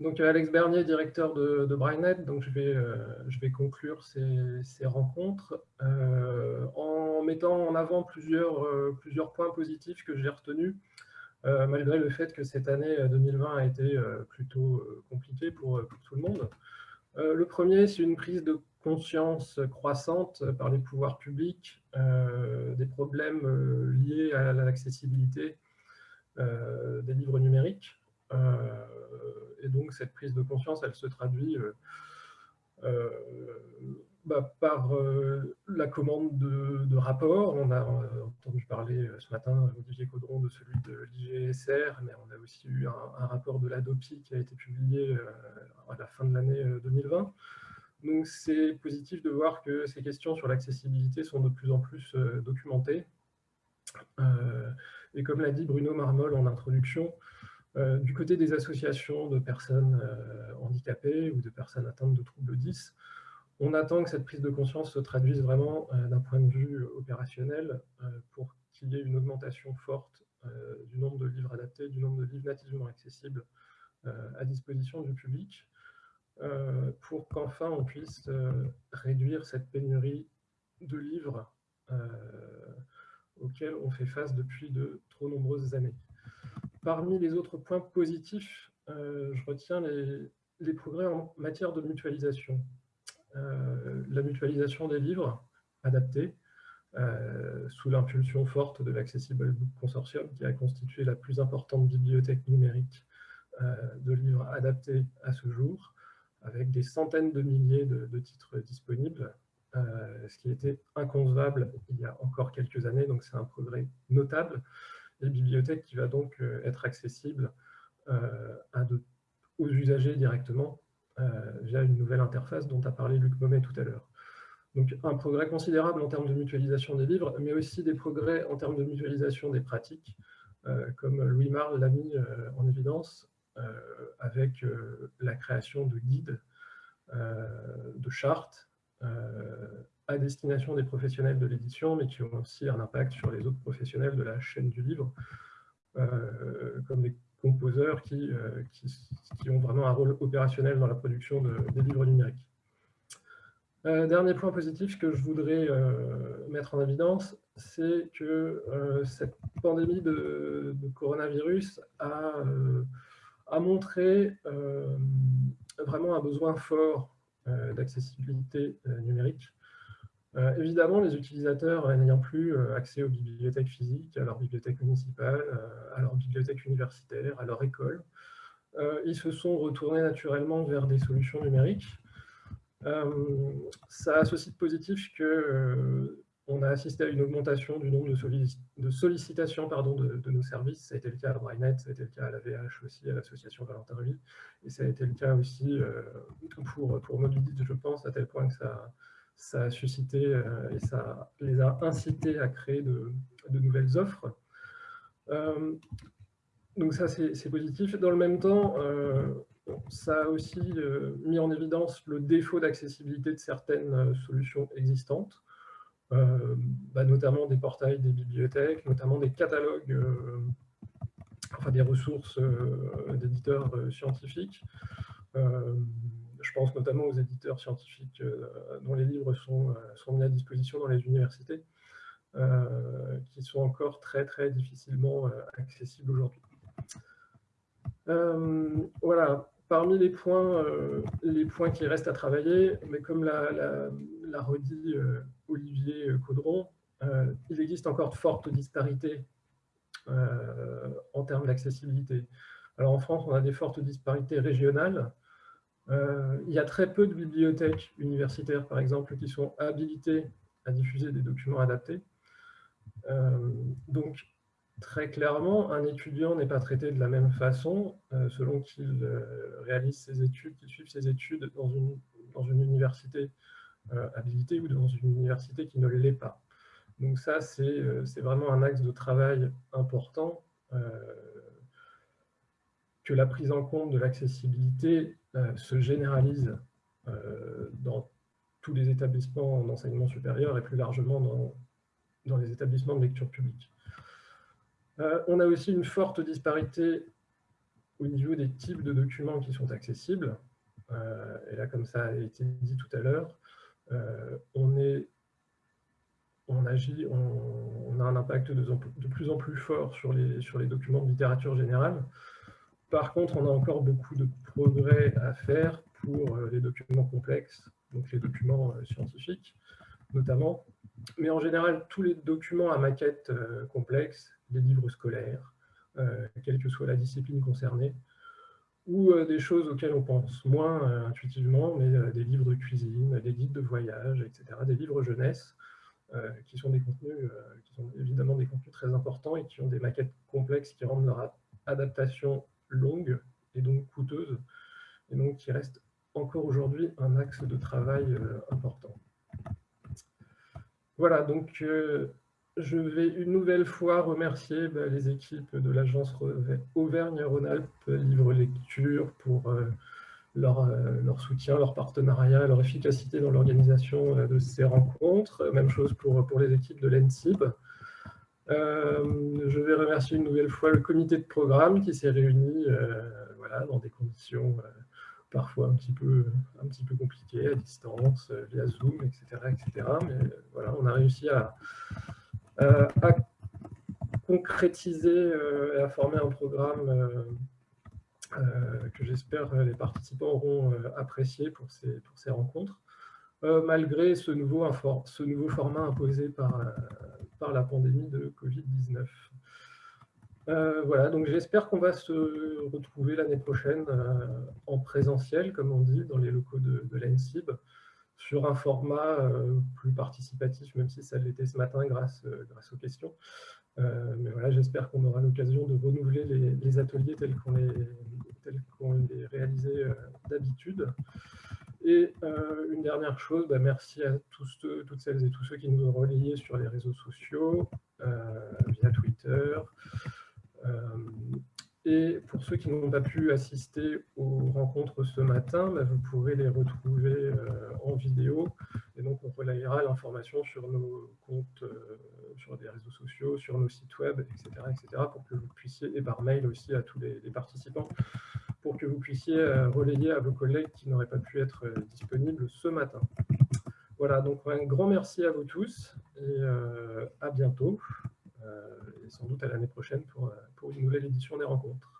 Donc Alex Bernier, directeur de, de donc je vais, je vais conclure ces, ces rencontres en mettant en avant plusieurs, plusieurs points positifs que j'ai retenus, malgré le fait que cette année 2020 a été plutôt compliquée pour, pour tout le monde. Le premier, c'est une prise de conscience croissante par les pouvoirs publics euh, des problèmes euh, liés à l'accessibilité euh, des livres numériques. Et donc, cette prise de conscience, elle se traduit bah, par la commande de, rapports. On a entendu parler ce matin, Olivier Caudron, de celui de l'IGSR, mais on a aussi eu un, rapport de l'ADOPI qui a été publié à la fin de l'année 2020. Donc c'est positif de voir que ces questions sur l'accessibilité sont de plus en plus euh, documentées. Euh, et comme l'a dit Bruno Marmol en introduction, euh, du côté des associations de personnes handicapées ou de personnes atteintes de troubles 10, on attend que cette prise de conscience se traduise vraiment d'un point de vue opérationnel pour qu'il y ait une augmentation forte du nombre de livres adaptés, du nombre de livres nativement accessibles à disposition du public, euh, pour qu'enfin on puisse euh, réduire cette pénurie de livres euh, auxquels on fait face depuis de trop nombreuses années. Parmi les autres points positifs, je retiens les, progrès en matière de mutualisation. la mutualisation des livres adaptés, sous l'impulsion forte de l'Accessible Book Consortium, qui a constitué la plus importante bibliothèque numérique de livres adaptés à ce jour, avec des centaines de milliers de, titres disponibles, euh, ce qui était inconcevable il y a encore quelques années, donc c'est un progrès notable. Les bibliothèques qui va donc euh, être accessible euh, aux usagers directement via une nouvelle interface dont a parlé Luc Momet tout à l'heure. Donc un progrès considérable en termes de mutualisation des livres, mais aussi des progrès en termes de mutualisation des pratiques, comme Louis Marle l'a mis en évidence, euh, avec euh, la création de guides, euh, de chartes à destination des professionnels de l'édition, mais qui ont aussi un impact sur les autres professionnels de la chaîne du livre, comme des composeurs qui, qui, ont vraiment un rôle opérationnel dans la production des livres numériques. dernier point positif que je voudrais mettre en évidence, c'est que cette pandémie de, coronavirus a montré euh, vraiment un besoin fort euh, d'accessibilité euh, évidemment, les utilisateurs n'ayant plus accès aux bibliothèques physiques, à leur bibliothèque municipale, à leur bibliothèque universitaire, à leur école, ils se sont retournés naturellement vers des solutions numériques. ça a ceci de positif que on a assisté à une augmentation du nombre de, sollicitations de, nos services. Ça a été le cas à Brainet, ça a été le cas à la VH aussi, à l'association Valentin Reville. Et ça a été le cas aussi euh, pour, pour je pense, à tel point que ça, ça a suscité euh, et ça les a incités à créer de, nouvelles offres. Euh, donc ça, c'est positif. Dans le même temps, ça a aussi mis en évidence le défaut d'accessibilité de certaines solutions existantes. Euh, bah, notamment des portails des bibliothèques, notamment des catalogues, euh, enfin des ressources euh, d'éditeurs scientifiques. Je pense notamment aux éditeurs scientifiques dont les livres sont, sont mis à disposition dans les universités, qui sont encore très très difficilement accessibles aujourd'hui. voilà, parmi les points, les points qui restent à travailler, mais comme l'a redit Olivier Caudron, euh, il existe encore de fortes disparités euh, en termes d'accessibilité. Alors en France, on a des fortes disparités régionales. Euh, il y a très peu de bibliothèques universitaires, par exemple, qui sont habilitées à diffuser des documents adaptés. donc, très clairement, un étudiant n'est pas traité de la même façon selon qu'il réalise ses études, qu'il suive ses études dans une, dans une université euh, habilité ou dans une université qui ne l'est pas. Donc ça, c'est euh, vraiment un axe de travail important euh, que la prise en compte de l'accessibilité se généralise dans tous les établissements d'enseignement supérieur et plus largement dans, dans les établissements de lecture publique. on a aussi une forte disparité au niveau des types de documents qui sont accessibles, et là, comme ça a été dit tout à l'heure, on est on agit, on, a un impact de, plus en plus fort sur les, sur les documents de littérature générale. Par contre, on a encore beaucoup de à faire pour euh, les documents complexes, donc les documents euh, scientifiques notamment. Mais en général, tous les documents à maquette euh, complexe, les livres scolaires, quelle que soit la discipline concernée, ou des choses auxquelles on pense moins intuitivement, mais des livres de cuisine, des guides de voyage, etc., des livres jeunesse, qui sont des contenus, qui sont évidemment des contenus très importants et qui ont des maquettes complexes qui rendent leur adaptation longue et donc coûteuse, et donc qui reste encore aujourd'hui un axe de travail euh, important. Voilà, donc je vais une nouvelle fois remercier bah, les équipes de l'agence Auvergne-Rhône-Alpes Livre Lecture pour euh, leur, soutien, leur partenariat, leur efficacité dans l'organisation euh, de ces rencontres. Même chose pour, pour les équipes de l'ENSIB. Euh, je vais remercier une nouvelle fois le comité de programme qui s'est réuni dans des conditions parfois un petit, peu, compliquées, à distance, via Zoom, etc. etc. Mais voilà, on a réussi à, concrétiser et à former un programme euh, que j'espère les participants auront euh, apprécié pour ces, rencontres, euh, malgré ce nouveau, format imposé par la pandémie de Covid-19. Voilà, donc j'espère qu'on va se retrouver l'année prochaine en présentiel, comme on dit, dans les locaux de, de l'ENSIB, sur un format plus participatif, même si ça l'était ce matin grâce, aux questions. mais voilà, j'espère qu'on aura l'occasion de renouveler les, ateliers tels qu'on les, euh, d'habitude. Et euh, une dernière chose, bah, merci à tous, toutes celles et tous ceux qui nous ont relayés sur les réseaux sociaux, euh, via Twitter. Et pour ceux qui n'ont pas pu assister aux rencontres ce matin, bah, vous pourrez les retrouver en vidéo. Et donc, on relayera l'information sur nos comptes, sur des réseaux sociaux, sur nos sites web, etc., etc., pour que vous puissiez, et par mail aussi à tous les participants, pour que vous puissiez euh, relayer à vos collègues qui n'auraient pas pu être euh, disponibles ce matin. Voilà, donc un grand merci à vous tous et euh, à bientôt, sans doute à l'année prochaine pour, pour une nouvelle édition des rencontres.